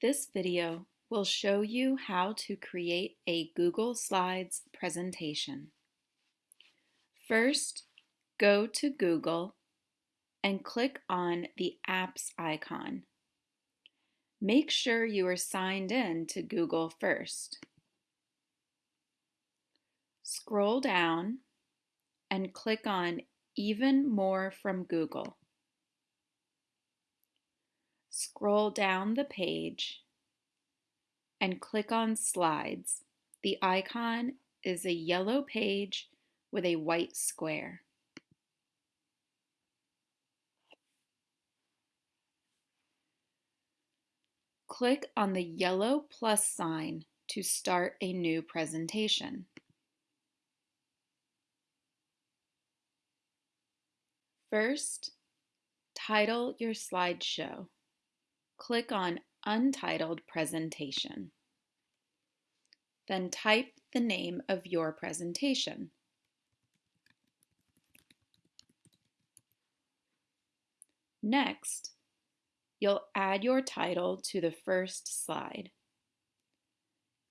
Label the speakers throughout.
Speaker 1: This video will show you how to create a Google Slides presentation. First, go to Google and click on the Apps icon. Make sure you are signed in to Google first. Scroll down and click on Even More from Google. Scroll down the page and click on Slides. The icon is a yellow page with a white square. Click on the yellow plus sign to start a new presentation. First, title your slideshow. Click on Untitled Presentation. Then type the name of your presentation. Next, you'll add your title to the first slide.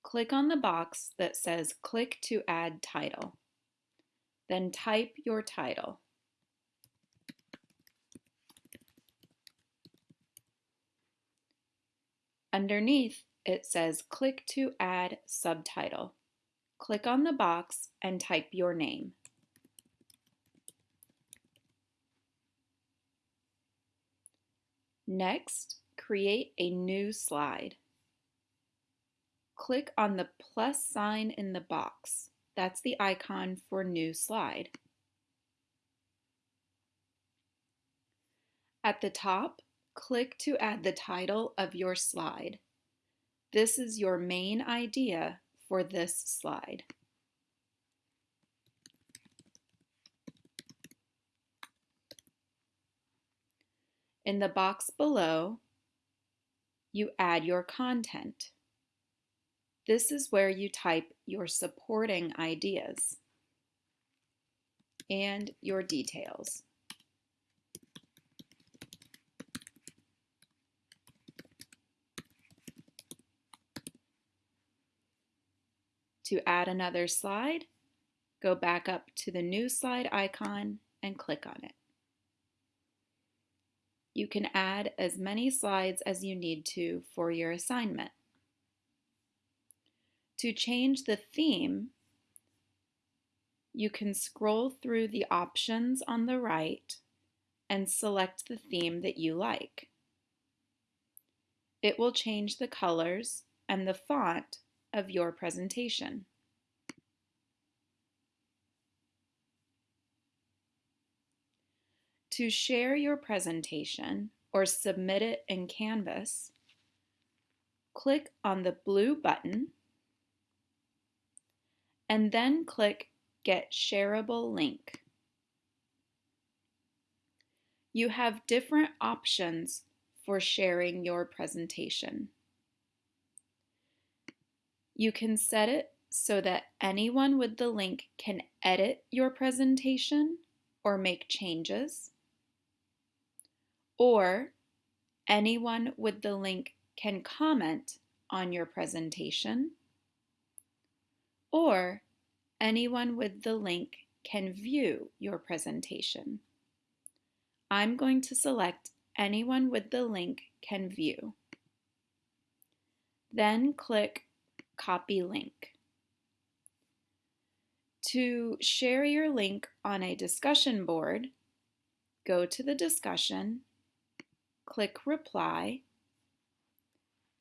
Speaker 1: Click on the box that says Click to add title. Then type your title. Underneath, it says Click to add subtitle. Click on the box and type your name. Next, create a new slide. Click on the plus sign in the box. That's the icon for new slide. At the top, click to add the title of your slide. This is your main idea for this slide. In the box below, you add your content. This is where you type your supporting ideas and your details. To add another slide, go back up to the new slide icon and click on it. You can add as many slides as you need to for your assignment. To change the theme, you can scroll through the options on the right and select the theme that you like. It will change the colors and the font of your presentation. To share your presentation or submit it in Canvas, click on the blue button and then click Get Shareable Link. You have different options for sharing your presentation. You can set it so that anyone with the link can edit your presentation or make changes or anyone with the link can comment on your presentation, or anyone with the link can view your presentation. I'm going to select anyone with the link can view. Then click Copy Link. To share your link on a discussion board, go to the discussion click Reply,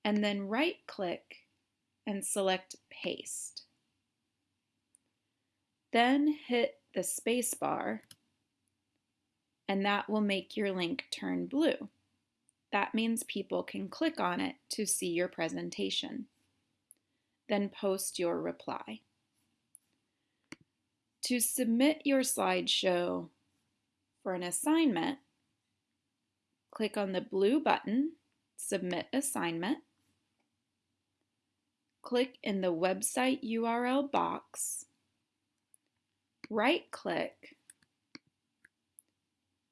Speaker 1: and then right-click and select Paste. Then hit the spacebar, and that will make your link turn blue. That means people can click on it to see your presentation. Then post your reply. To submit your slideshow for an assignment, click on the blue button, Submit Assignment. Click in the website URL box, right-click,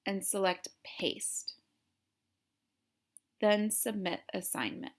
Speaker 1: and select Paste. Then Submit Assignment.